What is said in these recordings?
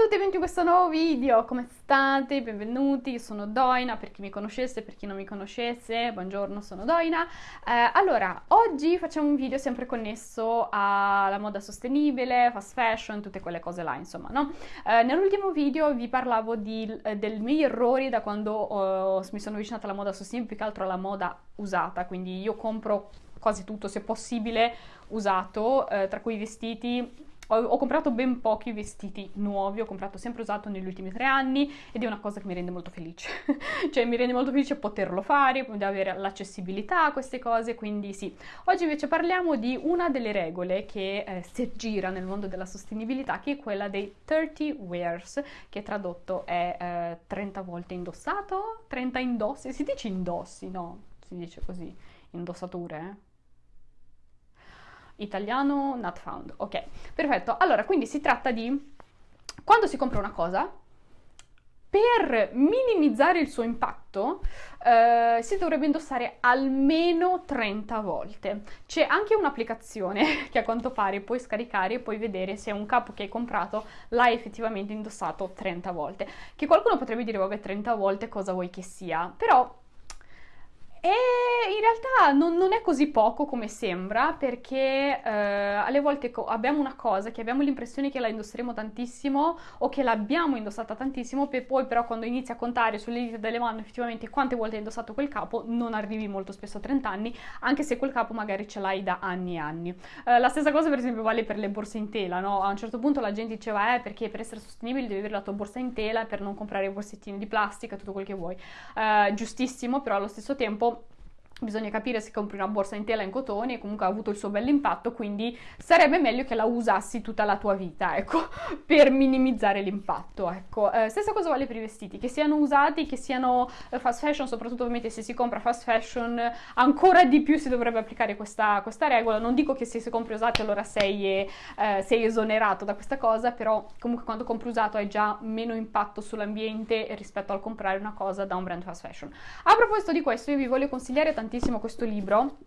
tutti e benvenuti in questo nuovo video, come state? Benvenuti, sono Doina, per chi mi conoscesse, per chi non mi conoscesse, buongiorno, sono Doina. Eh, allora, oggi facciamo un video sempre connesso alla moda sostenibile, fast fashion, tutte quelle cose là, insomma, no? Eh, nell'ultimo video vi parlavo di, eh, dei miei errori da quando oh, mi sono avvicinata alla moda sostenibile, più che altro alla moda usata, quindi io compro quasi tutto, se possibile, usato, eh, tra cui i vestiti ho, ho, comprato ben pochi vestiti nuovi, ho comprato sempre usato negli ultimi tre anni ed è una cosa che mi rende molto felice. cioè mi rende molto felice poterlo fare, avere l'accessibilità a queste cose, quindi sì. Oggi invece parliamo di una delle regole che eh, si aggira nel mondo della sostenibilità, che è quella dei 30 wears, che tradotto è eh, 30 volte indossato, 30 indossi, si dice indossi, no? Si dice così, indossature, eh? Italiano not found, ok, perfetto. Allora, quindi si tratta di quando si compra una cosa, per minimizzare il suo impatto eh, si dovrebbe indossare almeno 30 volte. C'è anche un'applicazione che a quanto pare puoi scaricare e puoi vedere se un capo che hai comprato l'hai effettivamente indossato 30 volte. Che qualcuno potrebbe dire, vabbè, 30 volte cosa vuoi che sia, però e in realtà non, non, è così poco come sembra perché eh, alle volte abbiamo una cosa che abbiamo l'impressione che la indosseremo tantissimo o che l'abbiamo indossata tantissimo e poi però quando inizi a contare sulle dita delle mani effettivamente quante volte hai indossato quel capo non arrivi molto spesso a 30 anni anche se quel capo magari ce l'hai da anni e anni. Eh, la stessa cosa per esempio vale per le borse in tela, no? A un certo punto la gente diceva eh perché per essere sostenibile devi avere la tua borsa in tela per non comprare borsettini di plastica, tutto quel che vuoi. Eh, giustissimo però allo stesso tempo bisogna capire se compri una borsa in tela in cotone comunque ha avuto il suo bell'impatto, quindi sarebbe meglio che la usassi tutta la tua vita, ecco, per minimizzare l'impatto, ecco. Eh, stessa cosa vale per i vestiti, che siano usati, che siano eh, fast fashion, soprattutto ovviamente se si compra fast fashion, ancora di più si dovrebbe applicare questa, questa regola, non dico che se si compri usati allora sei, eh, sei esonerato da questa cosa, però comunque quando compri usato hai già meno impatto sull'ambiente rispetto al comprare una cosa da un brand fast fashion. A proposito di questo io vi voglio consigliare tantissimo tantissimo questo libro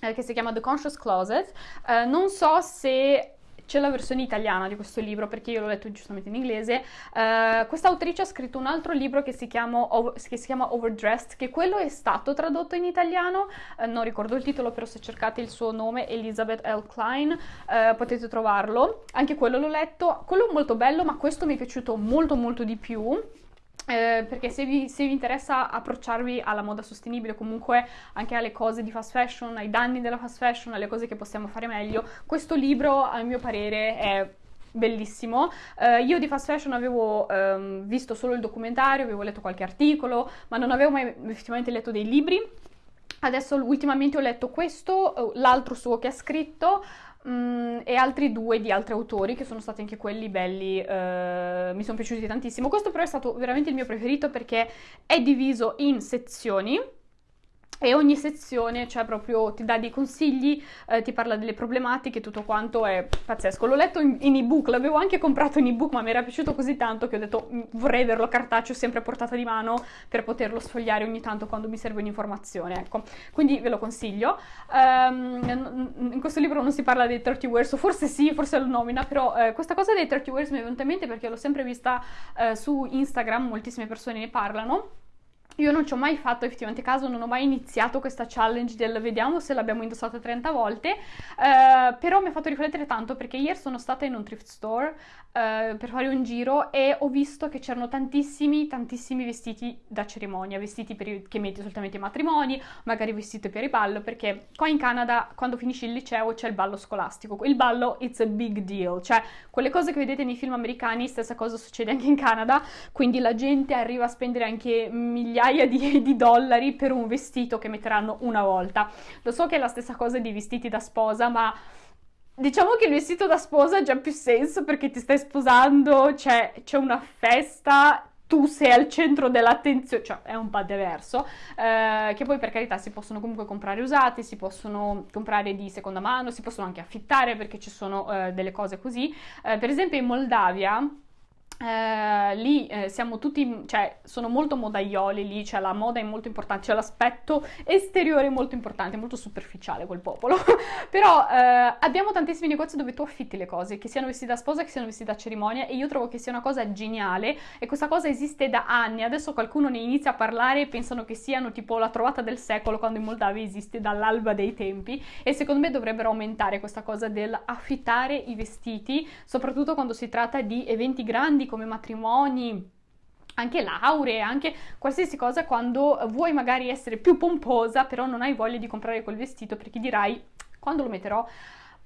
eh, che si chiama The Conscious Closet. Eh, non so se c'è la versione italiana di questo libro perché io l'ho letto giustamente in inglese. Uh, questa autrice ha scritto un altro libro che si, chiama, che si chiama Overdressed, che quello è stato tradotto in italiano, uh, non ricordo il titolo, però se cercate il suo nome, Elizabeth L. Klein, uh, potete trovarlo. Anche quello l'ho letto, quello è molto bello, ma questo mi è piaciuto molto molto di più. Eh, perché se vi, se vi, interessa approcciarvi alla moda sostenibile, comunque anche alle cose di fast fashion, ai danni della fast fashion, alle cose che possiamo fare meglio, questo libro a mio parere è bellissimo. Uh, io di fast fashion avevo um, visto solo il documentario, avevo letto qualche articolo, ma non avevo mai effettivamente letto dei libri. Adesso ultimamente ho letto questo, l'altro suo che ha scritto, Mm, e altri due di altri autori che sono stati anche quelli belli, eh, mi sono piaciuti tantissimo. Questo però è stato veramente il mio preferito perché è diviso in sezioni e ogni sezione cioè proprio ti dà dei consigli, eh, ti parla delle problematiche, tutto quanto è pazzesco. L'ho letto in, in ebook, l'avevo anche comprato in ebook, ma mi era piaciuto così tanto che ho detto mm, vorrei averlo cartaceo sempre a portata di mano per poterlo sfogliare ogni tanto quando mi serve un'informazione, ecco. Quindi ve lo consiglio. Um, in questo libro non si parla dei 30 words, forse sì, forse lo nomina, però eh, questa cosa dei 30 words mi è venuta in mente perché l'ho sempre vista eh, su Instagram, moltissime persone ne parlano io non ci ho mai fatto effettivamente caso, non ho mai iniziato questa challenge del vediamo se l'abbiamo indossata 30 volte, eh, però mi ha fatto riflettere tanto perché ieri sono stata in un thrift store eh, per fare un giro e ho visto che c'erano tantissimi, tantissimi vestiti da cerimonia, vestiti per, che metti solitamente ai matrimoni, magari vestiti per il ballo, perché qua in Canada quando finisci il liceo c'è il ballo scolastico, il ballo it's a big deal, cioè quelle cose che vedete nei film americani, stessa cosa succede anche in Canada, quindi la gente arriva a spendere anche migliaia migliaia di, di, dollari per un vestito che metteranno una volta. Lo so che è la stessa cosa di vestiti da sposa, ma diciamo che il vestito da sposa ha già più senso perché ti stai sposando, c'è, c'è una festa, tu sei al centro dell'attenzione, cioè è un po' diverso, eh, che poi per carità si possono comunque comprare usati, si possono comprare di seconda mano, si possono anche affittare perché ci sono eh, delle cose così. Eh, per esempio in Moldavia eh, lì eh, siamo tutti, cioè sono molto modaioli lì, cioè la moda è molto importante, cioè l'aspetto esteriore è molto importante, molto superficiale quel popolo, però eh, abbiamo tantissimi negozi dove tu affitti le cose, che siano vestiti da sposa, che siano vestiti da cerimonia e io trovo che sia una cosa geniale e questa cosa esiste da anni, adesso qualcuno ne inizia a parlare e pensano che siano tipo la trovata del secolo quando in Moldavia esiste dall'alba dei tempi e secondo me dovrebbero aumentare questa cosa del affittare i vestiti, soprattutto quando si tratta di eventi grandi come matrimoni, anche lauree, anche qualsiasi cosa quando vuoi magari essere più pomposa, però non hai voglia di comprare quel vestito perché dirai quando lo metterò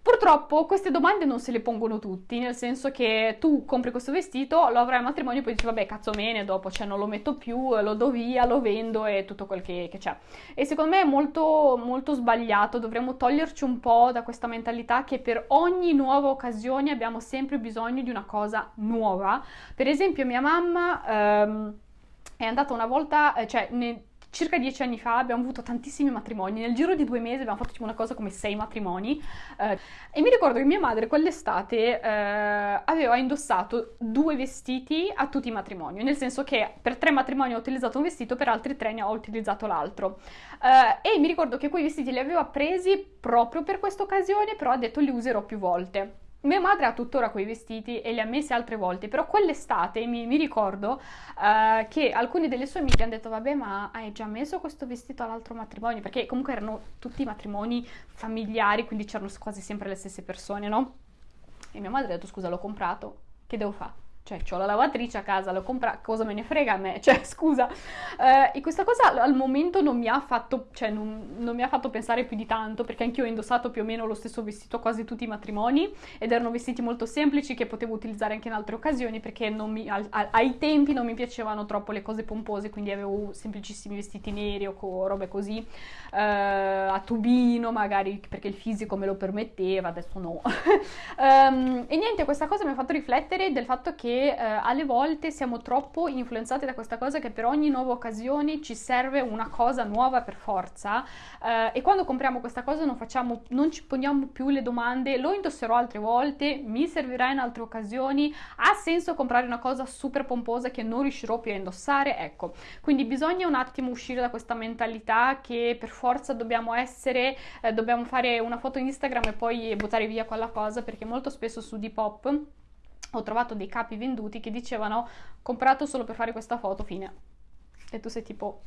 Purtroppo queste domande non se le pongono tutti, nel senso che tu compri questo vestito, lo avrai al matrimonio e poi dici vabbè cazzo bene, dopo cioè non lo metto più, lo do via, lo vendo e tutto quel che, che c'è. E secondo me è molto, molto sbagliato, dovremmo toglierci un po' da questa mentalità che per ogni nuova occasione abbiamo sempre bisogno di una cosa nuova. Per esempio mia mamma... Ehm, è andata una volta, eh, cioè ne, circa dieci anni fa abbiamo avuto tantissimi matrimoni, nel giro di due mesi abbiamo fatto tipo una cosa come sei matrimoni eh, e mi ricordo che mia madre quell'estate eh, aveva indossato due vestiti a tutti i matrimoni, nel senso che per tre matrimoni ho utilizzato un vestito, per altri tre ne ho utilizzato l'altro. Eh, e mi ricordo che quei vestiti li aveva presi proprio per questa occasione, però ha detto li userò più volte. Mia madre ha tuttora quei vestiti e li ha messi altre volte, però quell'estate mi, mi ricordo uh, che alcuni delle sue amiche hanno detto vabbè ma hai già messo questo vestito all'altro matrimonio, perché comunque erano tutti matrimoni familiari, quindi c'erano quasi sempre le stesse persone, no? E mia madre ha detto scusa l'ho comprato, che devo fare? Cioè, ho la lavatrice a casa, l'ho comprata, cosa me ne frega a me? Cioè, scusa. Eh, e questa cosa al momento non mi ha fatto, cioè, non, non, mi ha fatto pensare più di tanto, perché anch'io ho indossato più o meno lo stesso vestito a quasi tutti i matrimoni, ed erano vestiti molto semplici che potevo utilizzare anche in altre occasioni, perché mi, al, al, ai tempi non mi piacevano troppo le cose pompose, quindi avevo semplicissimi vestiti neri o co, robe così, eh, a tubino magari, perché il fisico me lo permetteva, adesso no. um, e niente, questa cosa mi ha fatto riflettere del fatto che eh, alle volte siamo troppo influenzati da questa cosa che per ogni nuova occasione ci serve una cosa nuova per forza eh, e quando compriamo questa cosa non, facciamo, non ci poniamo più le domande lo indosserò altre volte, mi servirà in altre occasioni, ha senso comprare una cosa super pomposa che non riuscirò più a indossare? Ecco, quindi bisogna un attimo uscire da questa mentalità che per forza dobbiamo essere, eh, dobbiamo fare una foto Instagram e poi buttare via quella cosa perché molto spesso su Depop ho trovato dei capi venduti che dicevano comprato solo per fare questa foto, fine. E tu sei tipo,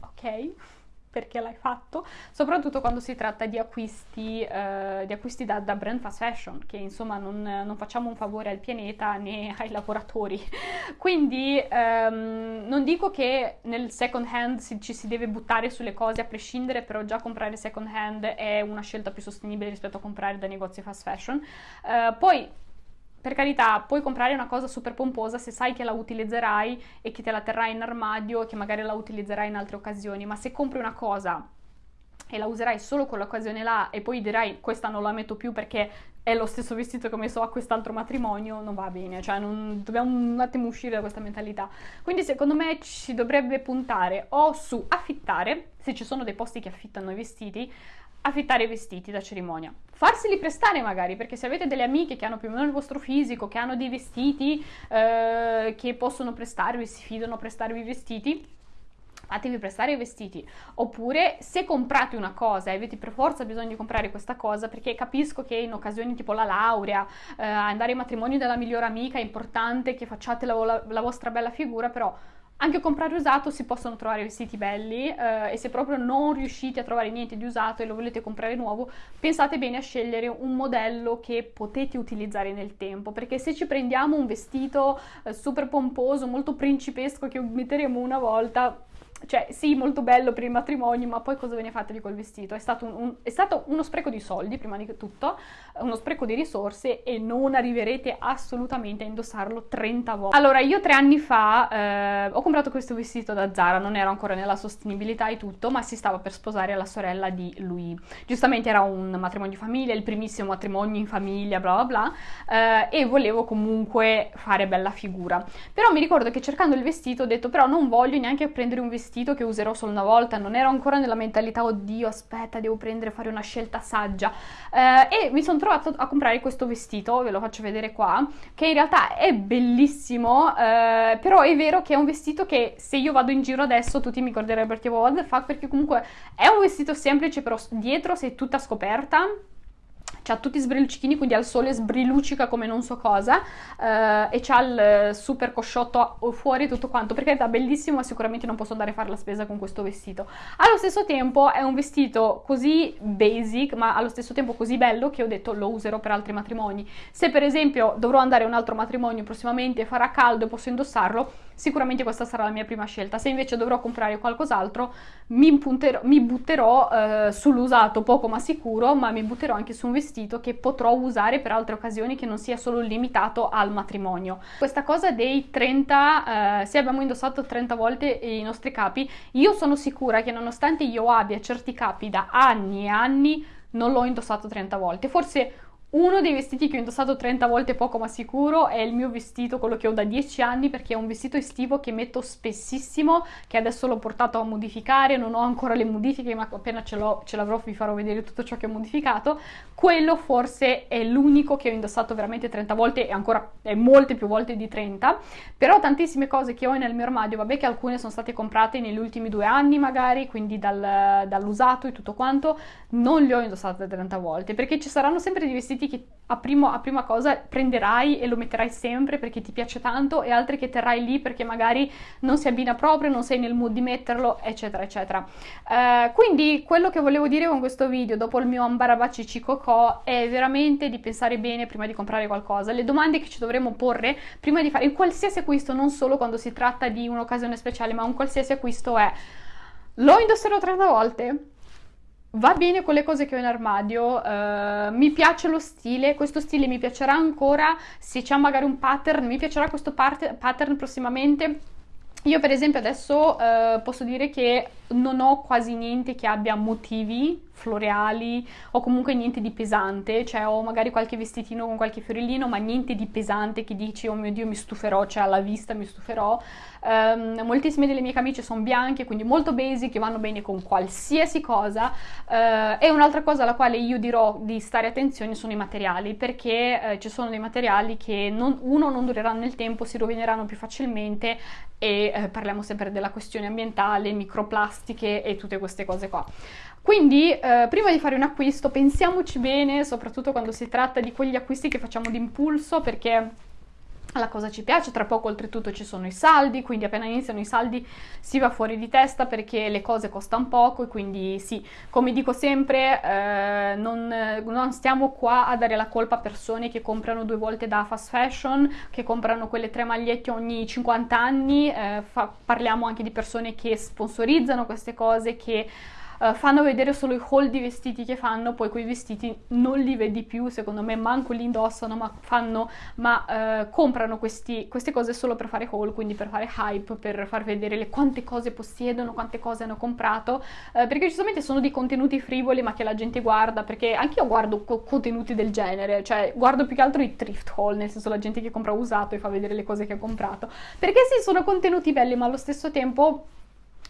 ok, perché l'hai fatto? Soprattutto quando si tratta di acquisti, eh, di acquisti da, da, brand fast fashion, che insomma non, non, facciamo un favore al pianeta né ai lavoratori. Quindi ehm, non dico che nel second hand si, ci si deve buttare sulle cose a prescindere, però già comprare second hand è una scelta più sostenibile rispetto a comprare da negozi fast fashion. Eh, poi per carità, puoi comprare una cosa super pomposa se sai che la utilizzerai e che te la terrai in armadio e che magari la utilizzerai in altre occasioni, ma se compri una cosa e la userai solo quell'occasione là e poi dirai questa non la metto più perché è lo stesso vestito che ho messo a quest'altro matrimonio, non va bene, cioè non, dobbiamo un attimo uscire da questa mentalità. Quindi secondo me ci dovrebbe puntare o su affittare, se ci sono dei posti che affittano i vestiti, affittare i vestiti da cerimonia. Farseli prestare magari, perché se avete delle amiche che hanno più o meno il vostro fisico, che hanno dei vestiti eh, che possono prestarvi, si fidano a prestarvi i vestiti, fatevi prestare i vestiti. Oppure se comprate una cosa e avete per forza bisogno di comprare questa cosa, perché capisco che in occasioni tipo la laurea, eh, andare ai matrimoni della migliore amica è importante che facciate la, la, la vostra bella figura, però anche comprare usato si possono trovare vestiti belli eh, e se proprio non riuscite a trovare niente di usato e lo volete comprare nuovo, pensate bene a scegliere un modello che potete utilizzare nel tempo, perché se ci prendiamo un vestito eh, super pomposo, molto principesco che metteremo una volta, cioè sì, molto bello per il matrimonio, ma poi cosa ve ne fate di quel vestito? È stato, un, un, è stato, uno spreco di soldi, prima di tutto, uno spreco di risorse e non arriverete assolutamente a indossarlo 30 volte. Allora, io tre anni fa eh, ho comprato questo vestito da Zara, non ero ancora nella sostenibilità e tutto, ma si stava per sposare la sorella di lui. Giustamente era un matrimonio di famiglia, il primissimo matrimonio in famiglia, bla bla bla, eh, e volevo comunque fare bella figura. Però mi ricordo che cercando il vestito ho detto, però non voglio neanche prendere un vestito vestito che userò solo una volta, non ero ancora nella mentalità, oddio, aspetta, devo prendere, fare una scelta saggia. Eh, e mi sono trovato a comprare questo vestito, ve lo faccio vedere qua, che in realtà è bellissimo, eh, però è vero che è un vestito che se io vado in giro adesso tutti mi guarderebbero tipo what the fuck, perché comunque è un vestito semplice, però dietro sei tutta scoperta ha tutti sbrilluccichini, quindi al sole sbrilluccica come non so cosa eh, e c'ha il super cosciotto fuori tutto quanto, perché è bellissimo ma sicuramente non posso andare a fare la spesa con questo vestito. Allo stesso tempo è un vestito così basic, ma allo stesso tempo così bello che ho detto lo userò per altri matrimoni. Se per esempio dovrò andare a un altro matrimonio prossimamente e farà caldo e posso indossarlo, sicuramente questa sarà la mia prima scelta. Se invece dovrò comprare qualcos'altro, mi, mi butterò eh, sull'usato poco ma sicuro, ma mi butterò anche su un vestito che potrò usare per altre occasioni che non sia solo limitato al matrimonio. Questa cosa dei 30, eh, se abbiamo indossato 30 volte i nostri capi, io sono sicura che nonostante io abbia certi capi da anni e anni, non l'ho indossato 30 volte. Forse uno dei vestiti che ho indossato 30 volte poco ma sicuro è il mio vestito, quello che ho da 10 anni, perché è un vestito estivo che metto spessissimo, che adesso l'ho portato a modificare, non ho ancora le modifiche, ma appena ce, l'avrò vi farò vedere tutto ciò che ho modificato. Quello forse è l'unico che ho indossato veramente 30 volte e ancora è molte più volte di 30, però tantissime cose che ho nel mio armadio, vabbè che alcune sono state comprate negli ultimi due anni magari, quindi dal, dall'usato e tutto quanto, non le ho indossate 30 volte, perché ci saranno sempre dei vestiti vestiti che a, primo, a, prima cosa prenderai e lo metterai sempre perché ti piace tanto e altri che terrai lì perché magari non si abbina proprio, non sei nel mood di metterlo, eccetera, eccetera. Uh, quindi quello che volevo dire con questo video, dopo il mio ambarabaci cicocò, è veramente di pensare bene prima di comprare qualcosa. Le domande che ci dovremmo porre prima di fare in qualsiasi acquisto, non solo quando si tratta di un'occasione speciale, ma un qualsiasi acquisto è lo indosserò 30 volte? Va bene con le cose che ho in armadio, uh, mi piace lo stile, questo stile mi piacerà ancora se c'è magari un pattern, mi piacerà questo pattern prossimamente. Io per esempio adesso uh, posso dire che non ho quasi niente che abbia motivi floreali o comunque niente di pesante, cioè ho magari qualche vestitino con qualche fiorellino, ma niente di pesante che dici oh mio dio mi stuferò, cioè alla vista mi stuferò. Um, moltissime delle mie camicie sono bianche, quindi molto basic, che vanno bene con qualsiasi cosa. Uh, e un'altra cosa alla quale io dirò di stare attenzione sono i materiali, perché uh, ci sono dei materiali che non, uno non dureranno nel tempo, si rovineranno più facilmente e eh, parliamo sempre della questione ambientale, microplastiche e tutte queste cose qua. Quindi eh, prima di fare un acquisto pensiamoci bene, soprattutto quando si tratta di quegli acquisti che facciamo d'impulso perché la cosa ci piace, tra poco oltretutto ci sono i saldi, quindi appena iniziano i saldi si va fuori di testa perché le cose costano poco e quindi sì, come dico sempre, eh, non, non, stiamo qua a dare la colpa a persone che comprano due volte da fast fashion, che comprano quelle tre magliette ogni 50 anni, eh, fa, parliamo anche di persone che sponsorizzano queste cose, che uh, fanno vedere solo i haul di vestiti che fanno, poi quei vestiti non li vedi più, secondo me manco li indossano, ma, fanno, ma uh, comprano questi, queste cose solo per fare haul, quindi per fare hype, per far vedere le, quante cose possiedono, quante cose hanno comprato, uh, perché giustamente sono di contenuti frivoli ma che la gente guarda, perché anche io guardo co- contenuti del genere, cioè guardo più che altro i thrift haul, nel senso la gente che compra usato e fa vedere le cose che ha comprato, perché sì, sono contenuti belli, ma allo stesso tempo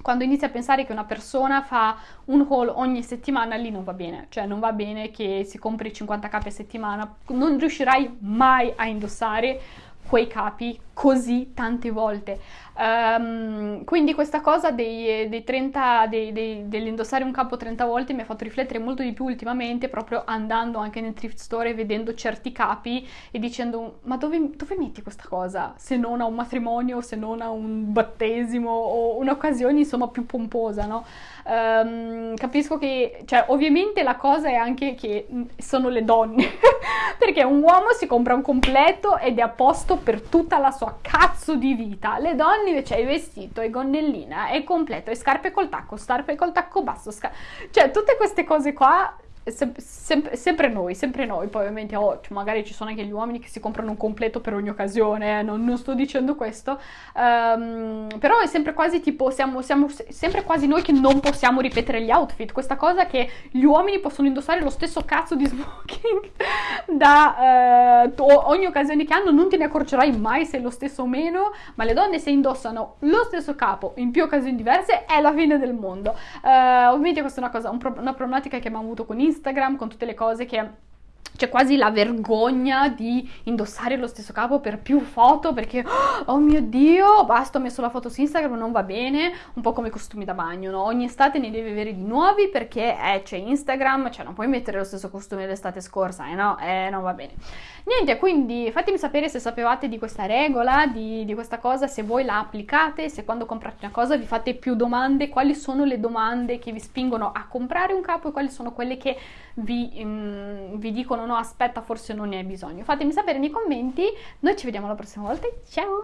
quando inizi a pensare che una persona fa un haul ogni settimana, lì non va bene, cioè non va bene che si compri 50 capi a settimana, non riuscirai mai a indossare quei capi così tante volte. Um, quindi questa cosa dei, dei 30, dei, dei, dell'indossare un capo 30 volte mi ha fatto riflettere molto di più ultimamente, proprio andando anche nel thrift store e vedendo certi capi e dicendo ma dove, dove metti questa cosa? Se non a un matrimonio, se non a un battesimo o un'occasione insomma più pomposa, no? Um, capisco che, cioè ovviamente la cosa è anche che sono le donne, perché un uomo si compra un completo ed è a posto per tutta la sua cazzo di vita, le donne invece hai vestito, hai gonnellina, è completo, hai scarpe col tacco, scarpe col tacco basso, scar- cioè tutte queste cose qua sem- sem- sempre noi, sempre noi, poi ovviamente oh, cioè, magari ci sono anche gli uomini che si comprano un completo per ogni occasione, eh, non, non, sto dicendo questo, um, però è sempre quasi tipo, siamo, siamo sempre quasi noi che non possiamo ripetere gli outfit, questa cosa che gli uomini possono indossare lo stesso cazzo di smoking da uh, ogni occasione che hanno, non te ne accorgerai mai se è lo stesso o meno, ma le donne se indossano lo stesso capo in più occasioni diverse è la fine del mondo. Uh, ovviamente questa è una cosa, un pro- una problematica che abbiamo avuto con Instagram, con tutte le cose che c'è quasi la vergogna di indossare lo stesso capo per più foto perché oh mio dio basta ho messo la foto su Instagram non va bene un po' come i costumi da bagno no? ogni estate ne devi avere di nuovi perché eh, c'è Instagram cioè non puoi mettere lo stesso costume dell'estate scorsa eh no eh non va bene niente quindi fatemi sapere se sapevate di questa regola di, di questa cosa se voi la applicate se quando comprate una cosa vi fate più domande quali sono le domande che vi spingono a comprare un capo e quali sono quelle che vi, um, vi dicono no aspetta forse non ne hai bisogno. Fatemi sapere nei commenti. Noi ci vediamo la prossima volta. Ciao